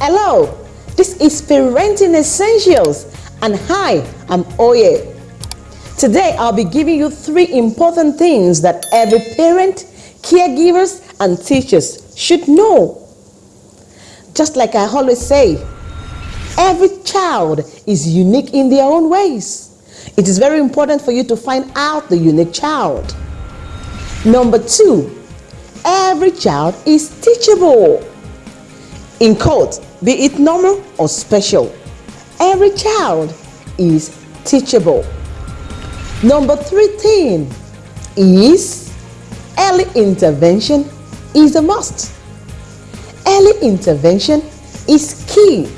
Hello, this is Parenting Essentials and hi, I'm Oye. Today I'll be giving you three important things that every parent, caregivers and teachers should know. Just like I always say, every child is unique in their own ways. It is very important for you to find out the unique child. Number two, every child is teachable. In quote, be it normal or special, every child is teachable. Number 13 is early intervention is a must. Early intervention is key.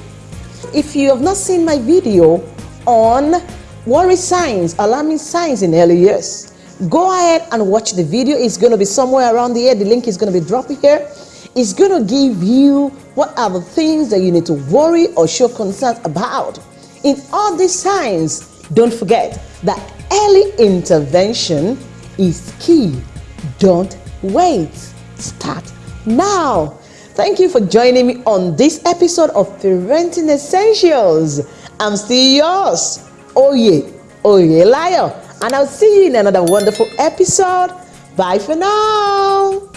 If you have not seen my video on worry signs, alarming signs in early years, go ahead and watch the video. It's going to be somewhere around here. The link is going to be dropped here. It's going to give you what are the things that you need to worry or show concern about? In all these signs, don't forget that early intervention is key. Don't wait. Start now. Thank you for joining me on this episode of Parenting Essentials. I'm still yours, Oye, Oye Liar, and I'll see you in another wonderful episode. Bye for now.